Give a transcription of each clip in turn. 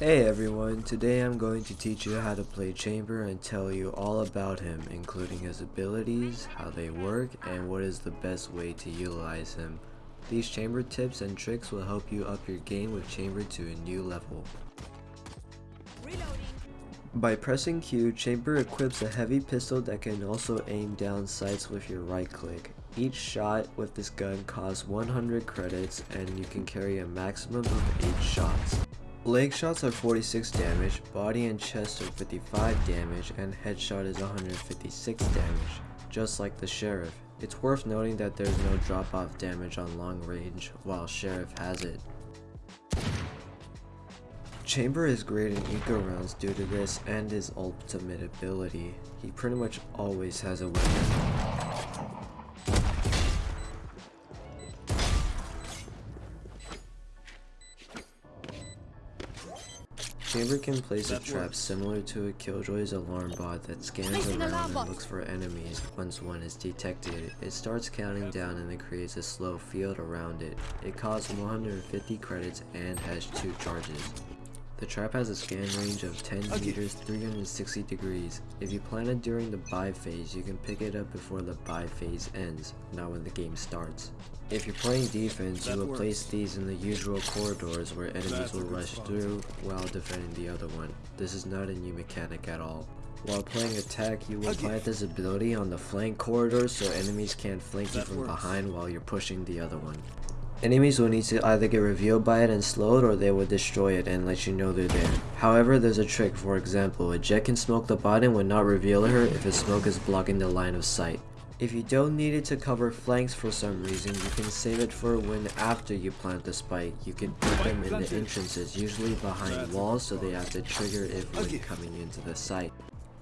Hey everyone, today I'm going to teach you how to play Chamber and tell you all about him, including his abilities, how they work, and what is the best way to utilize him. These Chamber tips and tricks will help you up your game with Chamber to a new level. By pressing Q, Chamber equips a heavy pistol that can also aim down sights with your right click. Each shot with this gun costs 100 credits and you can carry a maximum of 8 shots. Leg shots are 46 damage, body and chest are 55 damage, and headshot is 156 damage, just like the Sheriff. It's worth noting that there's no drop off damage on long range, while Sheriff has it. Chamber is great in eco rounds due to this and his ultimate ability. He pretty much always has a weapon. Chamber can place a trap similar to a Killjoy's alarm bot that scans around and looks for enemies once one is detected. It starts counting down and it creates a slow field around it. It costs 150 credits and has 2 charges. The trap has a scan range of 10 okay. meters 360 degrees. If you plant it during the buy phase, you can pick it up before the buy phase ends, not when the game starts. If you're playing defense, that you will works. place these in the usual corridors where enemies That's will rush through while defending the other one. This is not a new mechanic at all. While playing attack, you will okay. plant this ability on the flank corridors so enemies can't flank that you from works. behind while you're pushing the other one. Enemies will need to either get revealed by it and slowed or they will destroy it and let you know they're there. However, there's a trick, for example, a Jett can smoke the bot and will not reveal her if his smoke is blocking the line of sight. If you don't need it to cover flanks for some reason, you can save it for when after you plant the spike. You can put them in the entrances, usually behind walls so they have to trigger it when coming into the site.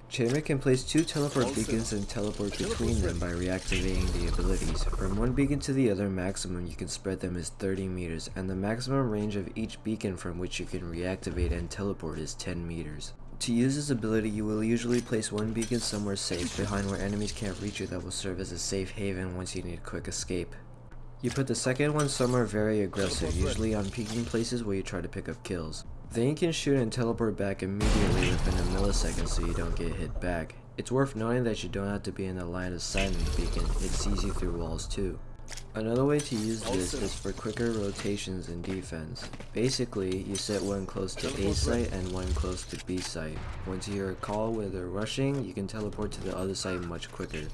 Chamber can place two teleport beacons and teleport between them by reactivating the abilities. From one beacon to the other maximum you can spread them is 30 meters, and the maximum range of each beacon from which you can reactivate and teleport is 10 meters. To use this ability, you will usually place one beacon somewhere safe, behind where enemies can't reach you that will serve as a safe haven once you need a quick escape. You put the second one somewhere very aggressive, usually on peeking places where you try to pick up kills. Then you can shoot and teleport back immediately within a millisecond so you don't get hit back. It's worth noting that you don't have to be in the line of sight of the beacon, it sees you through walls too. Another way to use this is for quicker rotations in defense. Basically, you set one close to A site and one close to B site. Once you hear a call where they're rushing, you can teleport to the other site much quicker.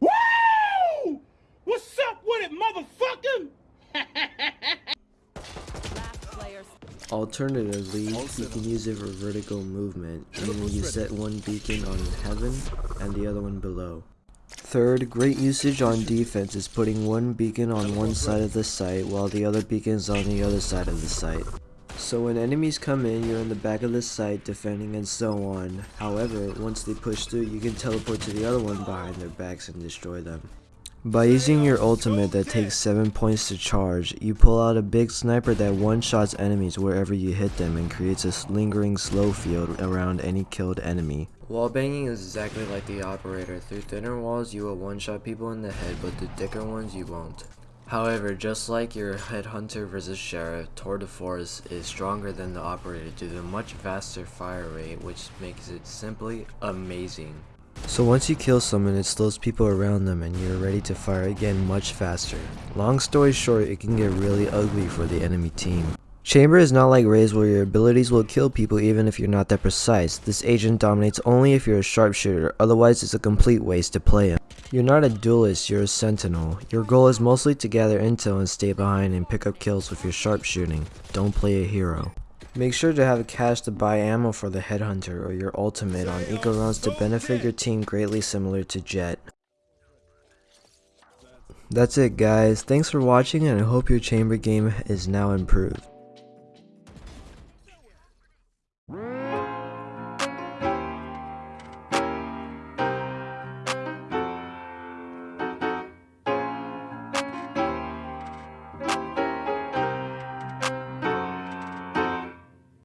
Woo! What's up with it, motherfucker? Alternatively, you can use it for vertical movement, meaning you set one beacon on heaven and the other one below. Third, great usage on defense is putting one beacon on one side of the site while the other beacon is on the other side of the site. So when enemies come in, you're in the back of the site defending and so on. However, once they push through, you can teleport to the other one behind their backs and destroy them. By using your ultimate that takes 7 points to charge, you pull out a big sniper that one-shots enemies wherever you hit them and creates a lingering slow field around any killed enemy. Wall banging is exactly like the operator. Through thinner walls you will one-shot people in the head, but the thicker ones you won't. However, just like your headhunter versus sheriff, Tour de Force is stronger than the operator due to a much faster fire rate, which makes it simply amazing. So once you kill someone, it slows people around them and you're ready to fire again much faster. Long story short, it can get really ugly for the enemy team. Chamber is not like Raze where your abilities will kill people even if you're not that precise. This agent dominates only if you're a sharpshooter, otherwise it's a complete waste to play him. You're not a duelist, you're a sentinel. Your goal is mostly to gather intel and stay behind and pick up kills with your sharpshooting. Don't play a hero. Make sure to have cash to buy ammo for the headhunter or your ultimate on eco rounds to benefit your team greatly similar to Jett. That's it guys, thanks for watching and I hope your chamber game is now improved.